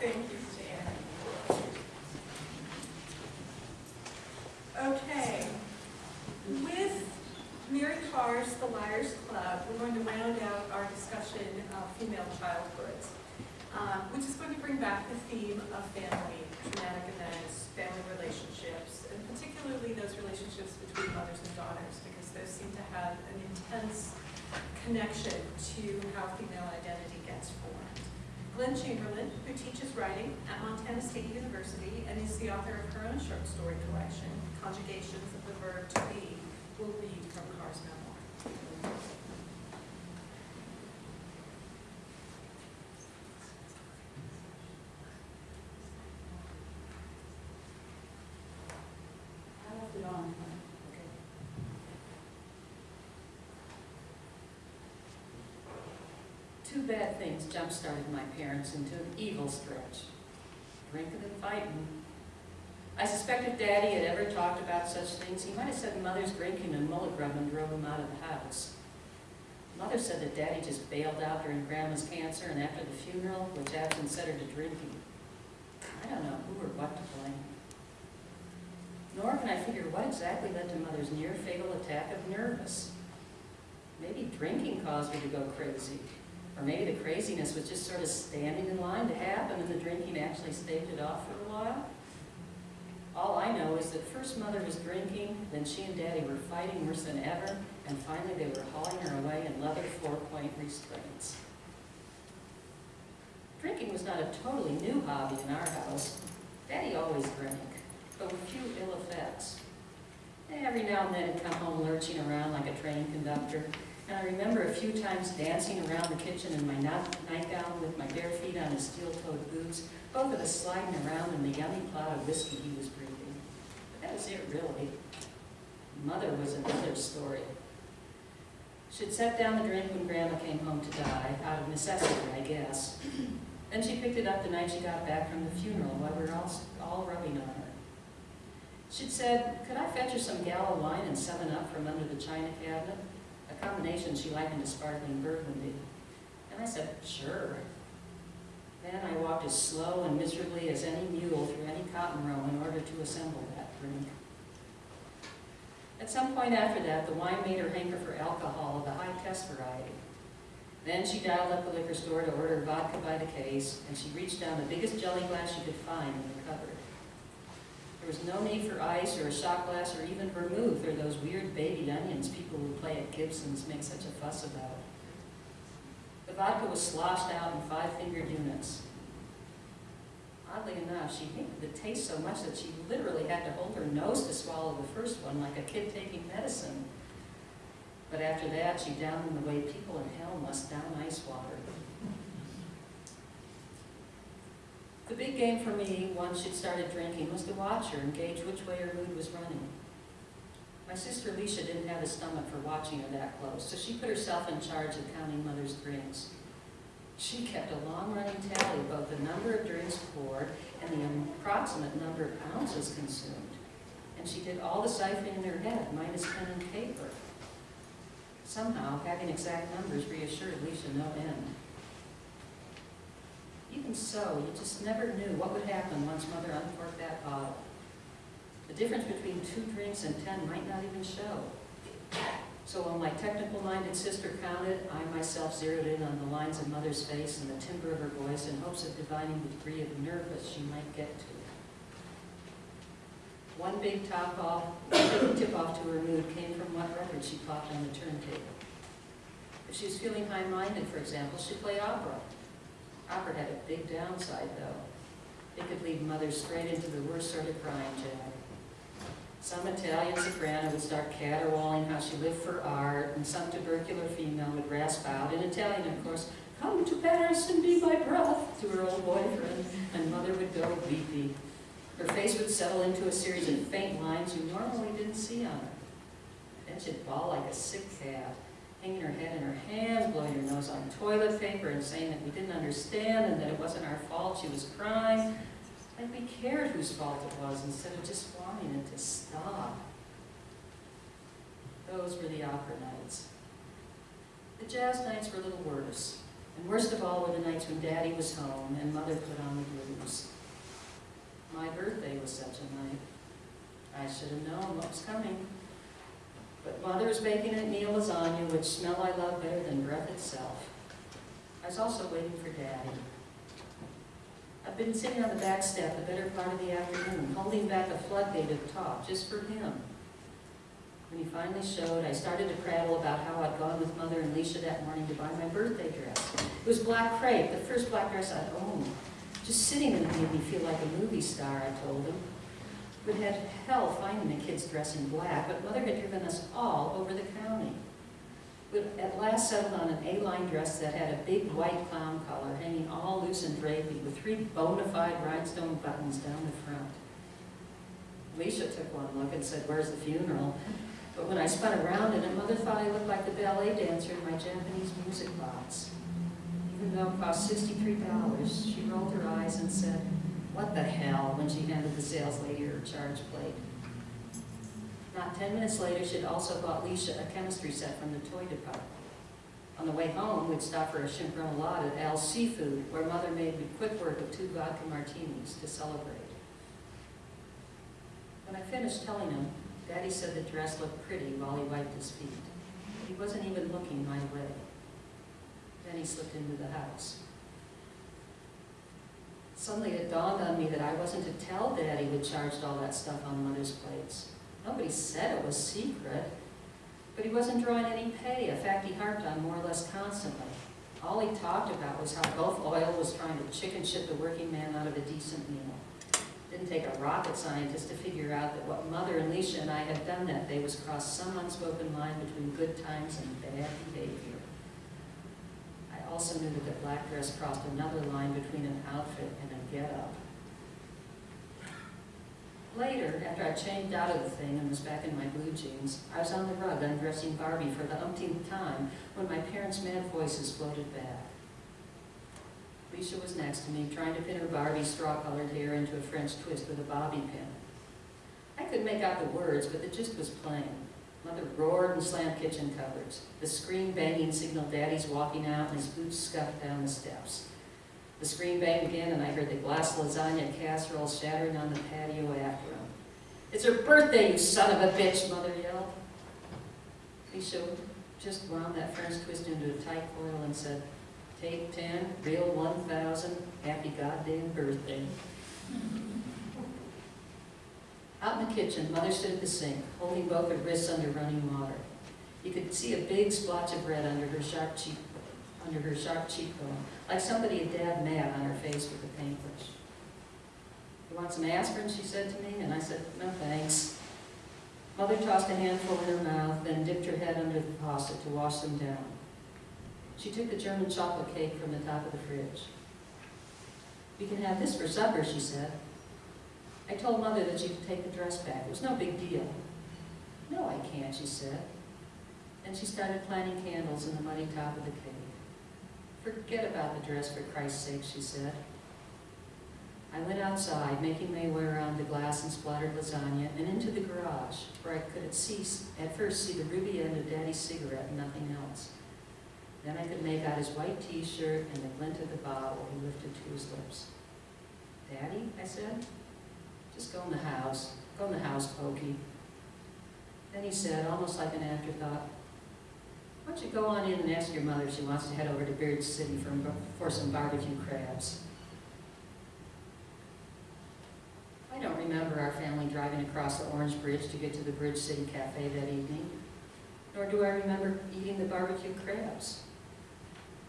Thank you, Jan. Okay. With Mary Karr's The Liars Club, we're going to round out our discussion of female childhoods, uh, which is going to bring back the theme of family, traumatic events, family relationships, and particularly those relationships between mothers and daughters, because those seem to have an intense connection to how female identity gets formed. Glen Chamberlain, who teaches writing at Montana State University and is the author of her own short story collection, Conjugations of the Verb to Be, will read from Karr's memoir. I left it on. Okay. Two bad things jump-started my parents into an evil stretch. Drinking and fighting. I suspect if Daddy had ever talked about such things, he might have said Mother's drinking and mullet rubbing drove him out of the house. Mother said that Daddy just bailed out during Grandma's cancer and after the funeral, which absence set her to drinking. I don't know who or what to blame. Nor can I figure what exactly led to Mother's near fatal attack of nervous. Maybe drinking caused her to go crazy. Or maybe the craziness was just sort of standing in line to happen and the drinking actually staved it off for a while. All I know is that first Mother was drinking, then she and Daddy were fighting worse than ever, and finally they were hauling her away in leather four-point restraints. Drinking was not a totally new hobby in our house. Daddy always drank but with few ill effects. Every now and then he'd come home lurching around like a train conductor, and I remember a few times dancing around the kitchen in my nightgown with my bare feet on his steel-toed boots, both of us sliding around in the yummy cloud of whiskey he was breathing. But that was it, really. Mother was another story. She'd set down the drink when Grandma came home to die, out of necessity, I guess. Then she picked it up the night she got back from the funeral while we were all, all rubbing on her. She'd said, could I fetch her some Gallo wine and seven up from under the china cabinet? A combination she likened to sparkling burgundy. And I said, sure. Then I walked as slow and miserably as any mule through any cotton row in order to assemble that drink. At some point after that, the wine made her hanker for alcohol of the high test variety. Then she dialed up the liquor store to order vodka by the case, and she reached down the biggest jelly glass she could find in the cupboard. There was no need for ice or a shot glass or even vermouth or those weird baby onions people who play at Gibson's make such a fuss about. The vodka was sloshed out in five-fingered units. Oddly enough, she hated the taste so much that she literally had to hold her nose to swallow the first one like a kid taking medicine. But after that, she downed them the way people in hell must down ice water. The big game for me, once she'd started drinking, was to watch her and gauge which way her mood was running. My sister Alicia didn't have a stomach for watching her that close, so she put herself in charge of counting Mother's drinks. She kept a long-running tally of both the number of drinks poured and the approximate number of ounces consumed. And she did all the siphoning in her head, minus pen and paper. Somehow, having exact numbers reassured Alicia no end. Even so, you just never knew what would happen once Mother uncorked that bottle. The difference between two drinks and ten might not even show. So while my technical-minded sister counted, I myself zeroed in on the lines of Mother's face and the timbre of her voice in hopes of divining the degree of nervous she might get to. One big top off, one big tip-off to her mood came from what record she popped on the turntable. If she was feeling high-minded, for example, she played opera. Opera had a big downside, though. It could lead Mother straight into the worst sort of crying jack. Some Italian soprano would start caterwauling how she lived for art, and some tubercular female would rasp out, in Italian, of course, come to Paris and be my breath, to her old boyfriend, and Mother would go weepy. Her face would settle into a series of faint lines you normally didn't see on her. Then she'd bawl like a sick cat, hanging her head in her hands, blowing her nose on toilet paper, and saying that we didn't understand and that it wasn't our fault she was crying. Like we cared whose fault it was instead of just wanting it to stop. Those were the opera nights. The jazz nights were a little worse, And worst of all were the nights when Daddy was home and Mother put on the blues. My birthday was such a night. I should have known what was coming. But Mother was baking a meal lasagna, which smell I love better than breath itself. I was also waiting for Daddy. I've been sitting on the back step the better part of the afternoon, holding back a floodgate of talk just for him. When he finally showed, I started to prattle about how I'd gone with Mother and Lecia that morning to buy my birthday dress. It was black crepe, the first black dress I'd owned. Just sitting in it made me feel like a movie star, I told him. We'd had hell finding the kids dressed in black, but Mother had driven us all over the county. We'd at last settled on an A-line dress that had a big white clown collar hanging all loose and drapey with three bona fide rhinestone buttons down the front. Lecia took one look and said, where's the funeral? But when I spun around in it, Mother thought I looked like the ballet dancer in my Japanese music box. Even though it cost sixty-three dollars, she rolled her eyes and said, what the hell, when she handed the sales lady her charge plate. Not ten minutes later, she'd also bought Lecia a chemistry set from the toy department. On the way home, we'd stop for a shrimp remoulade at Al's Seafood, where Mother made me quick work of two vodka martinis to celebrate. When I finished telling him, Daddy said the dress looked pretty while he wiped his feet. He wasn't even looking my way. Then he slipped into the house. Suddenly it dawned on me that I wasn't to tell Daddy we'd charged all that stuff on Mother's plates. Nobody said it was secret. But he wasn't drawing any pay, a fact he harped on more or less constantly. All he talked about was how Gulf Oil was trying to chicken shit the working man out of a decent meal. Didn't take a rocket scientist to figure out that what Mother and Lecia and I had done that day was cross some unspoken line between good times and bad behavior. Also knew that black dress crossed another line between an outfit and a get-up. Later, after I changed out of the thing and was back in my blue jeans, I was on the rug undressing Barbie for the umpteenth time when my parents' mad voices floated back. Lisa was next to me, trying to pin her Barbie straw-colored hair into a French twist with a bobby pin. I could make out the words, but the gist was plain. Mother roared and slammed kitchen cupboards. The screen banging signaled Daddy's walking out and his boots scuffed down the steps. The screen banged again and I heard the glass lasagna casserole shattering on the patio after him. It's her birthday, you son of a bitch, Mother yelled. Lecia just wound that French twist into a tight coil and said, Take ten, real one thousand, happy goddamn birthday. Out in the kitchen, Mother stood at the sink, holding both her wrists under running water. You could see a big splotch of red under her sharp cheek, under her sharp cheekbone, like somebody had dabbed mad on her face with a paintbrush. You want some aspirin, she said to me, and I said, no thanks. Mother tossed a handful in her mouth, then dipped her head under the faucet to wash them down. She took the German chocolate cake from the top of the fridge. We can have this for supper, she said. I told Mother that she could take the dress back. It was no big deal. No, I can't, she said. And she started planting candles in the muddy top of the cave. Forget about the dress, for Christ's sake, she said. I went outside, making my way around the glass and splattered lasagna, and into the garage, where I could at, see, at first see the ruby end of Daddy's cigarette and nothing else. Then I could make out his white t-shirt and the glint of the bottle he lifted to his lips. Daddy, I said, just go in the house. Go in the house, Pokey. Then he said, almost like an afterthought, why don't you go on in and ask your mother if she wants to head over to Bridge City for, for some barbecue crabs. I don't remember our family driving across the Orange Bridge to get to the Bridge City Cafe that evening, nor do I remember eating the barbecue crabs.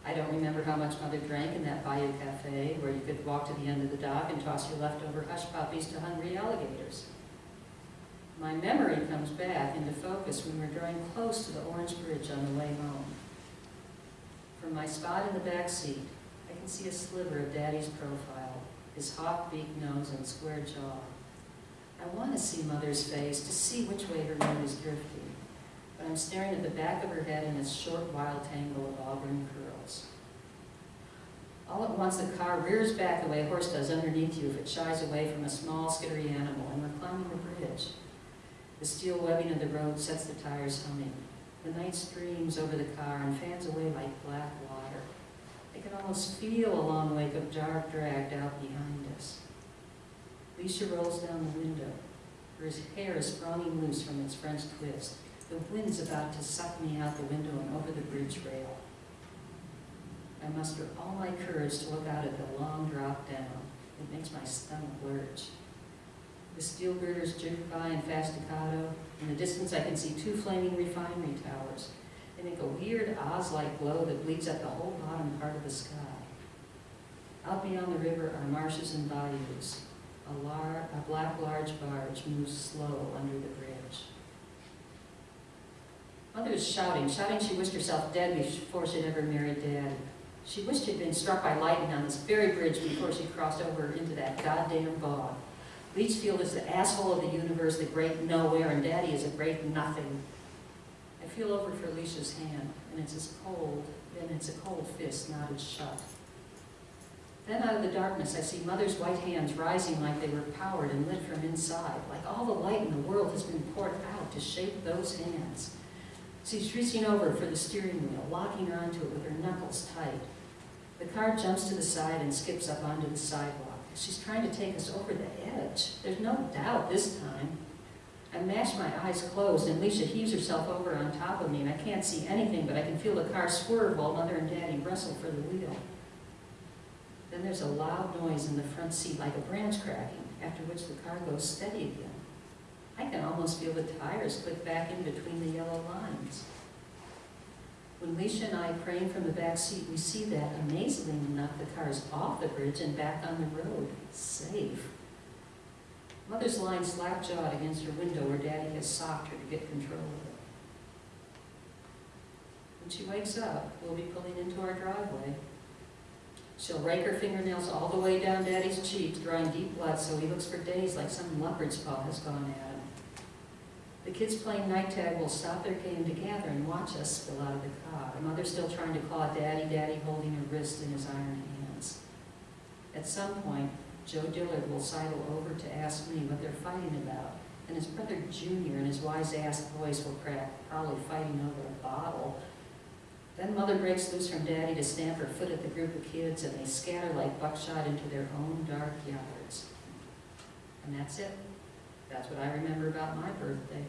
I don't remember how much Mother drank in that Bayou Cafe, where you could walk to the end of the dock and toss your leftover hush puppies to hungry alligators. My memory comes back into focus when we're drawing close to the Orange Bridge on the way home. From my spot in the back seat, I can see a sliver of Daddy's profile, his hawk-beaked nose and square jaw. I want to see Mother's face, to see which way her mood is drifting, but I'm staring at the back of her head in its short, wild tangle of auburn curls. All at once, the car rears back the way a horse does underneath you if it shies away from a small, skittery animal, and we're climbing the bridge. The steel webbing of the road sets the tires humming. The night streams over the car and fans away like black water. I can almost feel a long wake of dark dragged out behind us. Lecia rolls down the window. Her hair is sprawling loose from its French twist. The wind's about to suck me out the window and over the bridge rail. I muster all my courage to look out at the long drop down. It makes my stomach lurch. The steel girders jig by in fast staccato. In the distance, I can see two flaming refinery towers. They make a weird Oz-like glow that bleeds up the whole bottom part of the sky. Out beyond the river are marshes and bayous. A, lar- a black large barge moves slow under the bridge. Mother is shouting, shouting she wished herself dead before she'd ever married Dad. She wished she'd been struck by lightning on this very bridge before she crossed over into that goddamn bog. Leechfield is the asshole of the universe, the great nowhere, and Daddy is a great nothing. I feel over for Alicia's hand, and it's as cold, and it's a cold fist knotted shut. Then out of the darkness, I see Mother's white hands rising like they were powered and lit from inside, like all the light in the world has been poured out to shape those hands. She's reaching over for the steering wheel, locking onto it with her knuckles tight. The car jumps to the side and skips up onto the sidewalk. She's trying to take us over the edge. There's no doubt this time. I mash my eyes closed, and Alicia heaves herself over on top of me, and I can't see anything, but I can feel the car swerve while Mother and Daddy wrestle for the wheel. Then there's a loud noise in the front seat, like a branch cracking, after which the car goes steady again. I can almost feel the tires click back in between the yellow lines. When Lecia and I crane from the back seat, we see that, amazingly enough, the car is off the bridge and back on the road, safe. Mother's lying slap-jawed against her window where Daddy has socked her to get control of it. When she wakes up, we'll be pulling into our driveway. She'll rake her fingernails all the way down Daddy's cheeks, drawing deep blood so he looks for days like some leopard's paw has gone at. The kids playing night tag will stop their game to gather and watch us spill out of the car. Mother still trying to claw Daddy, Daddy holding her wrist in his iron hands. At some point, Joe Dillard will sidle over to ask me what they're fighting about, and his brother Junior in his wise-ass voice will crack, probably fighting over a bottle. Then Mother breaks loose from Daddy to stamp her foot at the group of kids, and they scatter like buckshot into their own dark yards. And that's it. That's what I remember about my birthday.